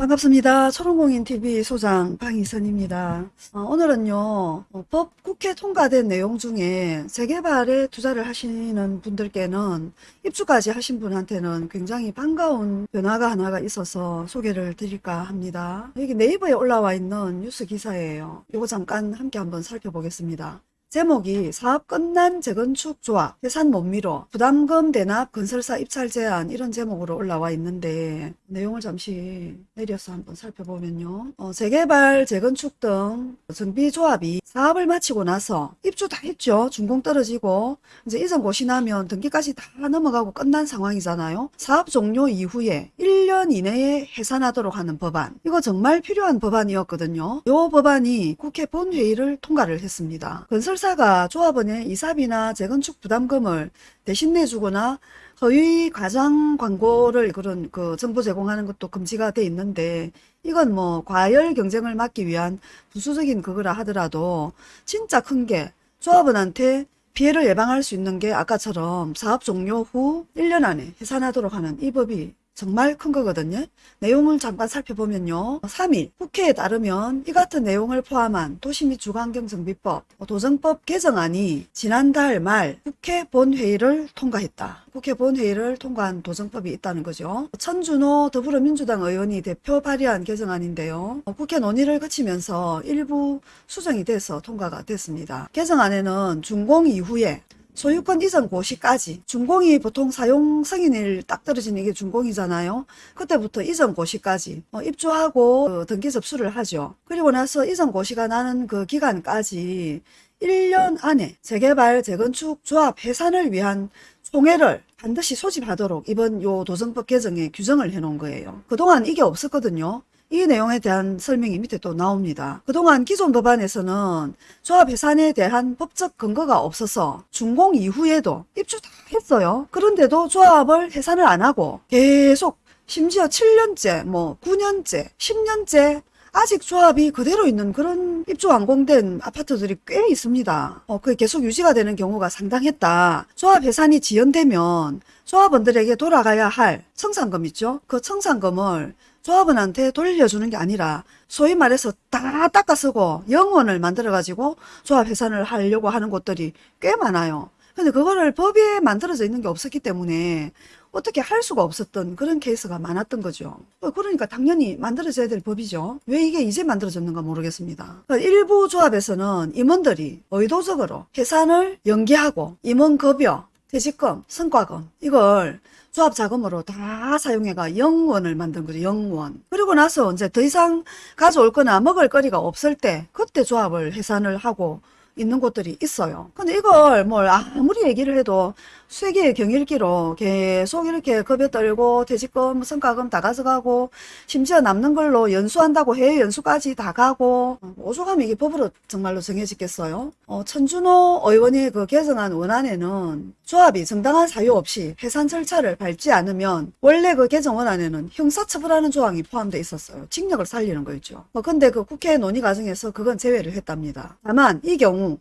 반갑습니다. 초롱공인TV 소장 방희선입니다. 어, 오늘은요, 어, 법 국회 통과된 내용 중에 재개발에 투자를 하시는 분들께는 입주까지 하신 분한테는 굉장히 반가운 변화가 하나가 있어서 소개를 드릴까 합니다. 여기 네이버에 올라와 있는 뉴스 기사예요. 이거 잠깐 함께 한번 살펴보겠습니다. 제목이 사업 끝난 재건축 조합, 예산 못 미뤄, 부담금 대납 건설사 입찰 제한 이런 제목으로 올라와 있는데 내용을 잠시 내려서 한번 살펴보면요. 어, 재개발, 재건축 등 정비조합이 사업을 마치고 나서 입주 다 했죠. 준공 떨어지고 이제 이전 고시 나면 등기까지 다 넘어가고 끝난 상황이잖아요. 사업 종료 이후에 1년 이내에 해산하도록 하는 법안. 이거 정말 필요한 법안이었거든요. 이 법안이 국회 본회의를 통과를 했습니다. 건설 사가 조합원의 이사비나 재건축 부담금을 대신 내주거나 허위 과장 광고를 그런 그 정보 제공하는 것도 금지가 돼 있는데 이건 뭐 과열 경쟁을 막기 위한 부수적인 그거라 하더라도 진짜 큰 게 조합원한테 피해를 예방할 수 있는 게 아까처럼 사업 종료 후 1년 안에 해산하도록 하는 이 법이 정말 큰 거거든요. 내용을 잠깐 살펴보면요. 3일 국회에 따르면 이 같은 내용을 포함한 도시 및 주거환경정비법 도정법 개정안이 지난달 말 국회 본회의를 통과했다. 국회 본회의를 통과한 도정법이 있다는 거죠. 천준호 더불어민주당 의원이 대표 발의한 개정안인데요. 국회 논의를 거치면서 일부 수정이 돼서 통과가 됐습니다. 개정안에는 준공 이후에 소유권 이전 고시까지 준공이 보통 사용 승인일 딱 떨어지는 게 준공이잖아요. 그때부터 이전 고시까지 어, 입주하고 어, 등기 접수를 하죠. 그리고 나서 이전 고시가 나는 그 기간까지 1년 안에 재개발, 재건축, 조합, 해산을 위한 총회를 반드시 소집하도록 이번 요 도정법 개정에 규정을 해놓은 거예요. 그동안 이게 없었거든요. 이 내용에 대한 설명이 밑에 또 나옵니다. 그동안 기존 법안에서는 조합 해산에 대한 법적 근거가 없어서 준공 이후에도 입주 다 했어요. 그런데도 조합을 해산을 안 하고 계속 심지어 7년째, 뭐 9년째, 10년째 아직 조합이 그대로 있는 그런 입주 완공된 아파트들이 꽤 있습니다. 어, 그게 계속 유지가 되는 경우가 상당했다. 조합 해산이 지연되면 조합원들에게 돌아가야 할 청산금 있죠? 그 청산금을 조합원한테 돌려주는 게 아니라 소위 말해서 다 닦아 쓰고 영원을 만들어 가지고 조합 해산을 하려고 하는 곳들이 꽤 많아요. 근데 그거를 법에 만들어져 있는 게 없었기 때문에 어떻게 할 수가 없었던 그런 케이스가 많았던 거죠. 그러니까 당연히 만들어져야 될 법이죠. 왜 이게 이제 만들어졌는가 모르겠습니다. 그러니까 일부 조합에서는 임원들이 의도적으로 해산을 연기하고 임원급여, 퇴직금, 성과금 이걸 조합 자금으로 다 사용해가 영원을 만든 거죠. 영원. 그리고 나서 이제 더 이상 가져올 거나 먹을 거리가 없을 때 그때 조합을 해산을 하고 있는 곳들이 있어요. 근데 이걸 뭘 아무리 얘기를 해도 세계의 경일기로 계속 이렇게 겁에 떨고 퇴직금, 성과금 다 가져가고 심지어 남는 걸로 연수한다고 해외 연수까지 다 가고 오죽하면 이게 법으로 정말로 정해지겠어요. 어, 천준호 의원이 그 개정한 원안에는 조합이 정당한 사유 없이 해산 절차를 밟지 않으면 원래 그 개정 원안에는 형사처벌하는 조항이 포함되어 있었어요. 징역을 살리는 거였죠. 뭐 근데 그 국회 논의 과정에서 그건 제외를 했답니다. 다만 이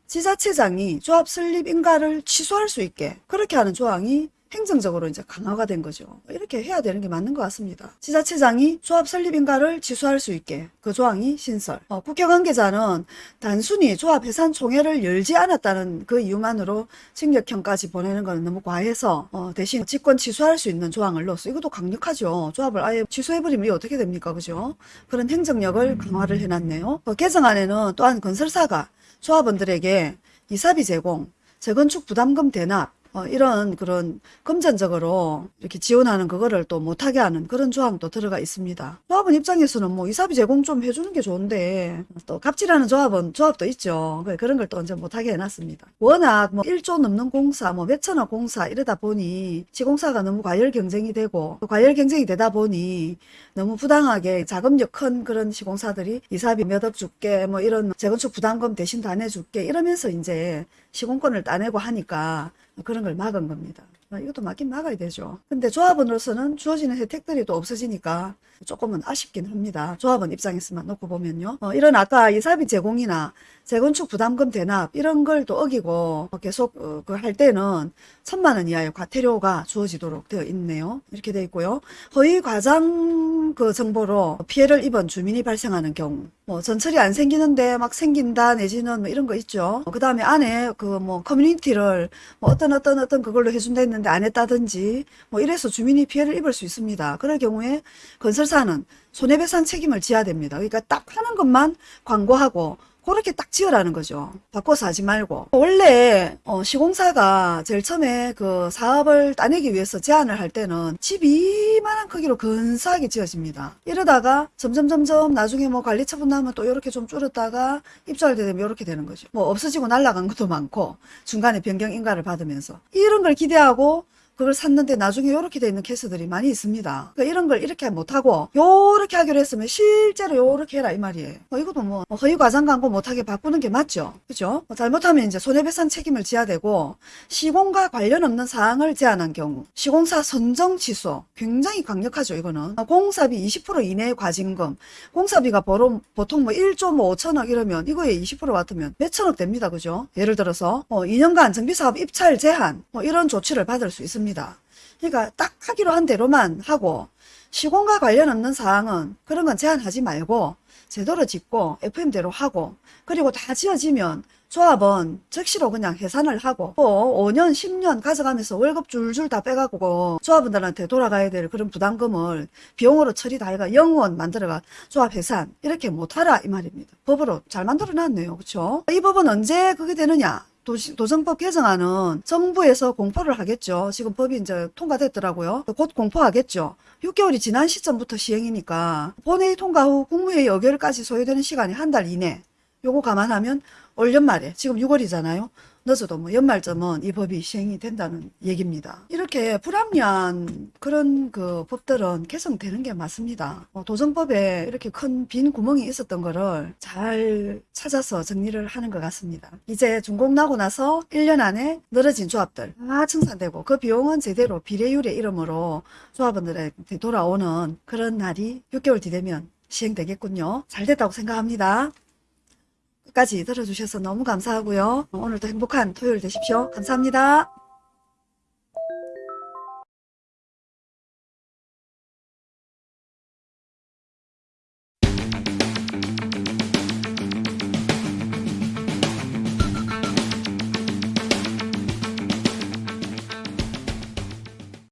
지자체장이 조합 설립 인가를 취소할 수 있게 그렇게 하는 조항이 행정적으로 이제 강화가 된 거죠. 이렇게 해야 되는 게 맞는 것 같습니다. 지자체장이 조합 설립 인가를 취소할 수 있게 그 조항이 신설. 어, 국회 관계자는 단순히 조합 해산 총회를 열지 않았다는 그 이유만으로 징역형까지 보내는 것은 너무 과해서 어, 대신 직권 취소할 수 있는 조항을 넣었어. 이것도 강력하죠. 조합을 아예 취소해버리면 어떻게 됩니까? 그죠? 그런 행정력을 강화를 해놨네요. 어, 개정안에는 또한 건설사가 조합원들에게 이사비 제공, 재건축 부담금 대납, 어, 이런 그런 금전적으로 이렇게 지원하는 그거를 또 못하게 하는 그런 조항도 들어가 있습니다. 조합원 입장에서는 뭐 이사비 제공 좀 해주는 게 좋은데 또 갑질하는 조합은 조합도 있죠. 그런 걸 또 이제 못하게 해놨습니다. 워낙 뭐 1조 넘는 공사 뭐 몇천억 공사 이러다 보니 시공사가 너무 과열 경쟁이 되고 과열 경쟁이 되다 보니 너무 부당하게 자금력 큰 그런 시공사들이 이사비 몇 억 줄게 뭐 이런 재건축 부담금 대신 다 내줄게 이러면서 이제 시공권을 따내고 하니까 그런 걸 막은 겁니다. 이것도 막긴 막아야 되죠. 근데 조합원으로서는 주어지는 혜택들이 또 없어지니까 조금은 아쉽긴 합니다. 조합원 입장에서만 놓고 보면요. 어, 이런 아까 이사비 제공이나 재건축 부담금 대납 이런 걸 또 어기고 계속 어, 그할 때는 천만 원 이하의 과태료가 주어지도록 되어 있네요. 이렇게 되어 있고요. 허위 과장 그 정보로 피해를 입은 주민이 발생하는 경우 뭐 전철이 안 생기는데 막 생긴다 내지는 뭐 이런 거 있죠. 그 다음에 안에 그 뭐 커뮤니티를 뭐 어떤 어떤 어떤 그걸로 해준다 했는데 안 했다든지 뭐 이래서 주민이 피해를 입을 수 있습니다. 그럴 경우에 건설사는 손해배상 책임을 져야 됩니다. 그러니까 딱 하는 것만 광고하고 그렇게 딱 지으라는 거죠. 바꿔서 하지 말고. 원래 어, 시공사가 제일 처음에 그 사업을 따내기 위해서 제안을 할 때는 집 이만한 크기로 근사하게 지어집니다. 이러다가 점점 점점 나중에 뭐 관리 처분 나면 또 이렇게 좀 줄었다가 입주할 때 되면 이렇게 되는 거죠. 뭐 없어지고 날아간 것도 많고 중간에 변경 인가를 받으면서 이런 걸 기대하고 그걸 샀는데 나중에 이렇게 돼 있는 케이스들이 많이 있습니다. 그러니까 이런 걸 이렇게 못하고 요렇게 하기로 했으면 실제로 요렇게 해라 이 말이에요. 어, 이것도 뭐 허위 과장 광고 못하게 바꾸는 게 맞죠. 그죠? 뭐 잘못하면 이제 손해배상 책임을 져야 되고 시공과 관련 없는 사항을 제안한 경우 시공사 선정 취소 굉장히 강력하죠 이거는 어, 공사비 20% 이내의 과징금 공사비가 보통, 보통 뭐 1조 뭐 5천억 이러면 이거에 20% 같으면 몇천억 됩니다 그죠 예를 들어서 어, 2년간 정비사업 입찰 제한 뭐 이런 조치를 받을 수 있습니다 그러니까 딱 하기로 한 대로만 하고 시공과 관련 없는 사항은 그런 건 제한하지 말고 제대로 짓고 FM대로 하고 그리고 다 지어지면 조합은 즉시로 그냥 해산을 하고 또 5년 10년 가져가면서 월급 줄줄 다 빼가고 조합원들한테 돌아가야 될 그런 부담금을 비용으로 처리 다 해가 영원 만들어가 조합 해산 이렇게 못하라 이 말입니다. 법으로 잘 만들어 놨네요. 그렇죠? 이 법은 언제 그게 되느냐? 도시, 도정법 개정안은 정부에서 공포를 하겠죠. 지금 법이 이제 통과됐더라고요. 곧 공포하겠죠. 6개월이 지난 시점부터 시행이니까 본회의 통과 후 국무회의 의결까지 소요되는 시간이 한 달 이내. 요거 감안하면 올 연말에 지금 6월이잖아요. 늦어도 뭐 연말쯤은 이 법이 시행이 된다는 얘기입니다. 이렇게 불합리한 그런 그 법들은 개정되는 게 맞습니다. 어, 도정법에 이렇게 큰 빈 구멍이 있었던 거를 잘 찾아서 정리를 하는 것 같습니다. 이제 준공 나고 나서 1년 안에 늘어진 조합들 다 청산되고 그 비용은 제대로 비례율의 이름으로 조합원들한테 돌아오는 그런 날이 6개월 뒤 되면 시행되겠군요. 잘 됐다고 생각합니다. 끝까지 들어주셔서 너무 감사하고요. 오늘도 행복한 토요일 되십시오. 감사합니다.